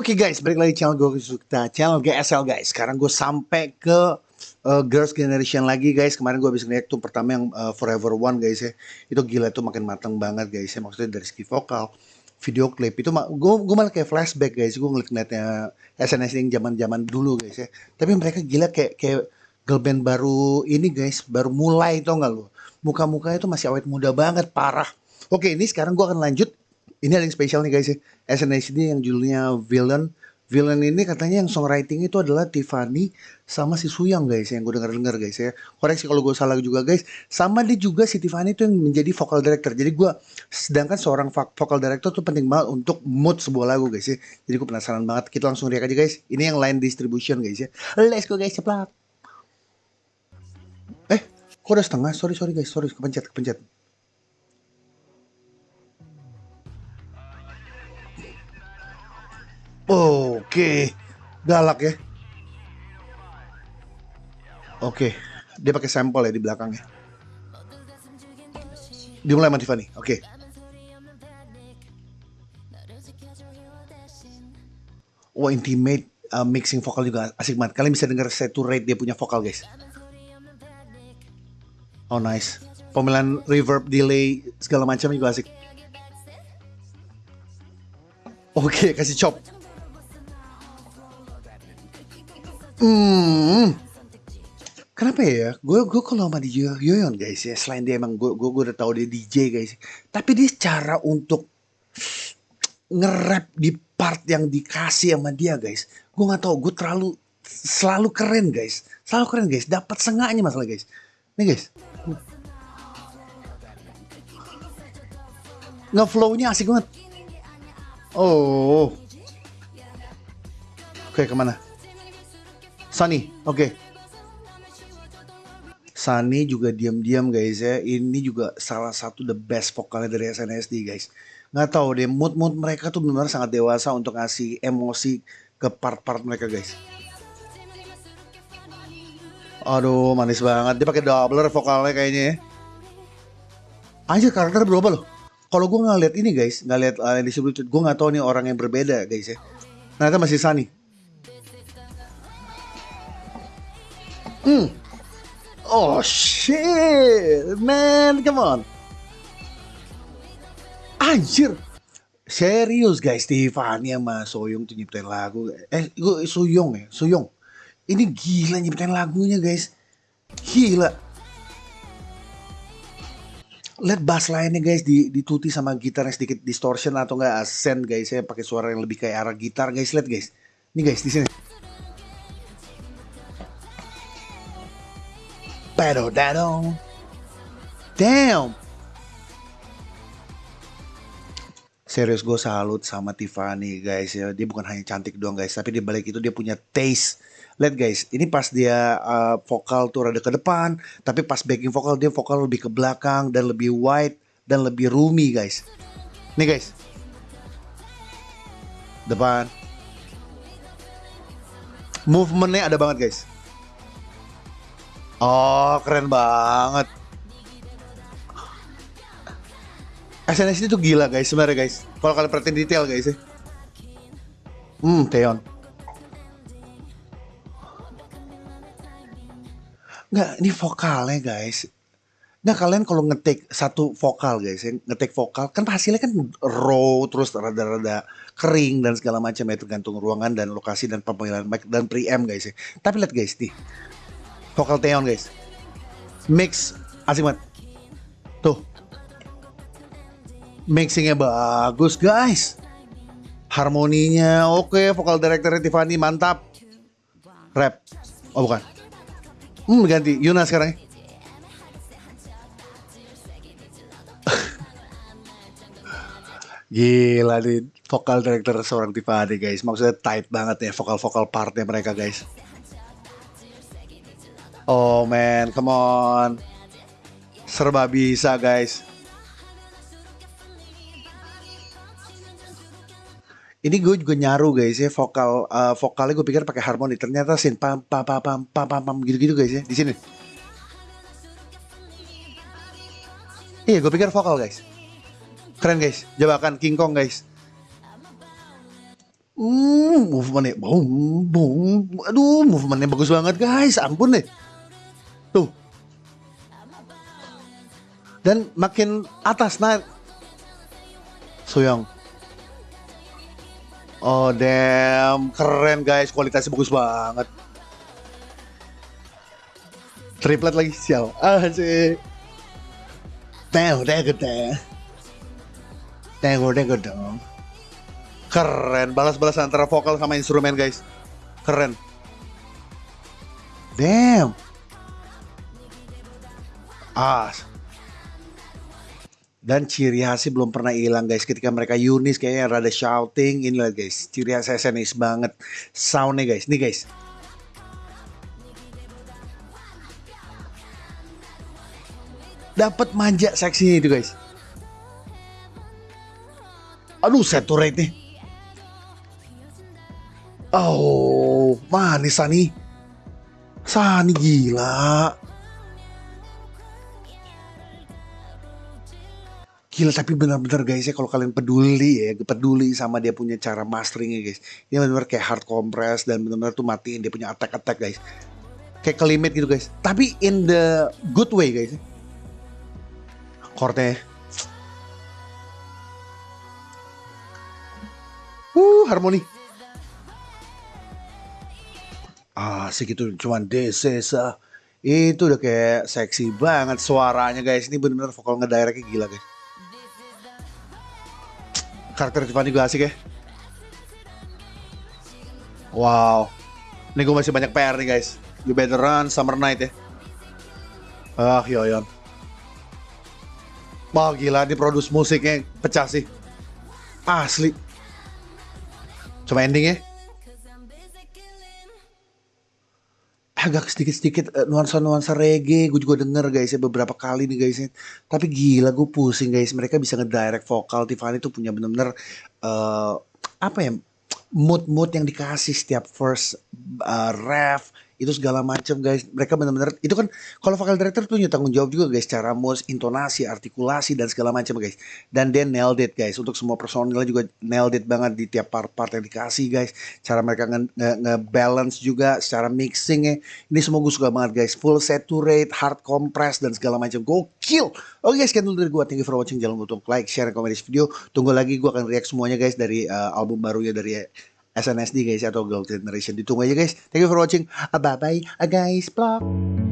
Oke guys, balik lagi channel gue suka channel GSL guys. Sekarang gue sampai ke uh, Girls Generation lagi guys. Kemarin gue habis ngeliat tuh pertama yang uh, Forever One guys ya. Itu gila tuh makin matang banget guys ya. Maksudnya dari segi vokal, video klip itu gue gue malah kayak flashback guys. Gue ngeliat ngeliatnya SNS yang zaman zaman dulu guys ya. Tapi mereka gila kayak kayak girl band baru ini guys, baru mulai tau gak lu? Muka-mukanya tuh masih awet muda banget, parah. Oke, ini sekarang gue akan lanjut ini ada yang spesial nih guys ya. SNSD yang judulnya Villain. Villain ini katanya yang songwriting itu adalah Tiffany sama si Suyang guys yang gue denger dengar guys ya. Koreksi kalau gue salah juga guys. Sama dia juga si Tiffany itu yang menjadi vocal director. Jadi gue sedangkan seorang vocal director tuh penting banget untuk mood sebuah lagu guys ya. Jadi gue penasaran banget. Kita langsung lihat aja guys. Ini yang line distribution guys ya. Let's go guys cepat. Eh, kok udah setengah? Sorry sorry guys, sorry kepencet kepencet. Oke, galak ya. Oke, dia pakai sampel ya di belakangnya. Dimulai sama Tiffany. Oke. Wah, intimate uh, mixing vokal juga asik banget. Kalian bisa dengar saturate dia punya vokal, guys. Oh, nice. Pemilihan reverb, delay, segala macam juga asik. Oke, kasih chop. Hmm. Kenapa ya? Gue gue kalau sama DJ Yoyon guys ya, selain dia emang gue gue, udah tahu dia DJ guys, tapi dia cara untuk nge-rap di part yang dikasih sama dia guys, gue nggak tahu, gue terlalu selalu keren guys, selalu keren guys, dapat sengaknya masalah guys, nih guys, nge flownya asik banget. Oh, oke ke mana? Sunny, oke. Okay. Sunny juga diam-diam guys ya. Ini juga salah satu the best vokalnya dari SNSD guys. Nggak tahu deh, mood-mood mereka tuh benar-benar sangat dewasa untuk ngasih emosi ke part-part mereka guys. Aduh, manis banget. Dia pakai doubler vokalnya kayaknya ya. Aja karakter berubah loh. Kalau gue nggak lihat ini guys, nggak lihat uh, disebut, gue nggak tahu nih orang yang berbeda guys ya. Ternyata masih Sunny. Hmm. Oh shit, man, come on. Anjir. Serius guys, Tiffany sama Soyong tuh nyiptain lagu. Eh, gue Soyong ya, Soyong. Ini gila nyiptain lagunya guys. Gila. Lihat bass lainnya guys di dituti sama gitar yang sedikit distortion atau enggak ascend guys ya pakai suara yang lebih kayak arah gitar guys lihat guys. Ini guys di sini. Pero dado. Damn. Serius gue salut sama Tiffany guys ya. Dia bukan hanya cantik doang guys, tapi di balik itu dia punya taste. Lihat guys, ini pas dia uh, vokal tuh rada ke depan, tapi pas backing vokal dia vokal lebih ke belakang dan lebih wide dan lebih roomy guys. Nih guys. Depan. Movementnya ada banget guys. Oh, keren banget. SNSD itu gila guys sebenarnya guys. Kalau kalian perhatiin detail guys ya. Hmm, Teon. Nggak, ini vokalnya guys. Nah kalian kalau ngetik satu vokal guys, ya, ngetik vokal kan hasilnya kan raw terus rada-rada kering dan segala macam ya tergantung ruangan dan lokasi dan pemilihan mic dan preamp guys ya. Tapi lihat guys nih, vokal Teon guys. Mix asik banget. Tuh. Mixingnya bagus guys. Harmoninya oke, okay. vokal director Tiffany mantap. Rap. Oh bukan. Hmm ganti Yuna sekarang ya. Gila nih vokal director seorang Tiffany guys. Maksudnya tight banget ya vokal-vokal partnya mereka guys. Oh man, come on. Serba bisa guys. Ini gue juga nyaru guys ya vokal uh, vokalnya gue pikir pakai harmoni ternyata sin pam pam pam pam pam pam, pam gitu gitu guys ya di sini. Iya gue pikir vokal guys. Keren guys, jebakan King Kong guys. Hmm, movementnya, boom, boom, aduh, movementnya bagus banget guys, ampun deh. Tuh. Dan makin atas naik. Soyong. Oh damn, keren guys, kualitasnya bagus banget. Triplet lagi sial. Ah sih. Teng, teng, teng. Teng, teng, dong. Keren, balas-balas antara vokal sama instrumen guys. Keren. Damn. Ah. Dan ciri khasnya belum pernah hilang guys ketika mereka unis kayaknya rada shouting ini lah guys. Ciri khas SNS banget soundnya guys. Nih guys. Dapat manja seksi itu guys. Aduh, saturate nih. Oh, manis Sani. Sani gila. Gila tapi benar-benar guys ya kalau kalian peduli ya, peduli sama dia punya cara masteringnya guys. Dia benar-benar kayak hard compress dan benar-benar tuh matiin dia punya attack-attack guys. Kayak kelimit gitu guys. Tapi in the good way guys. Chordnya. Uh, harmoni. Ah, segitu cuman desesa. Itu udah kayak seksi banget suaranya guys. Ini benar-benar vokal ngedirectnya gila guys karakter Tiffany juga asik ya. Wow. Ini gue masih banyak PR nih guys. You better run Summer Night ya. Ah, yoyon. Wah gila, ini produce musiknya pecah sih. Asli. Coba ending ya. Agak sedikit-sedikit uh, nuansa-nuansa reggae gue juga denger guys ya beberapa kali nih guys ya. tapi gila gue pusing guys mereka bisa ngedirect vokal Tiffany tuh punya bener-bener uh, apa ya mood-mood yang dikasih setiap first uh, ref itu segala macam guys. Mereka benar-benar itu kan kalau vokal director punya tanggung jawab juga guys. Cara mood intonasi artikulasi dan segala macam guys. Dan dia nailed it guys. Untuk semua personilnya juga nailed it banget di tiap part-part yang dikasih guys. Cara mereka nge-balance nge juga secara mixing ya ini semua gue suka banget guys. Full saturate hard compress dan segala macam. Gokil! Oke guys sekian dulu dari gue thank you for watching. Jangan lupa untuk like share komen di video. Tunggu lagi gue akan react semuanya guys dari uh, album barunya dari SNSD guys atau Girl Generation. Ditunggu aja guys. Thank you for watching. Bye bye guys. Vlog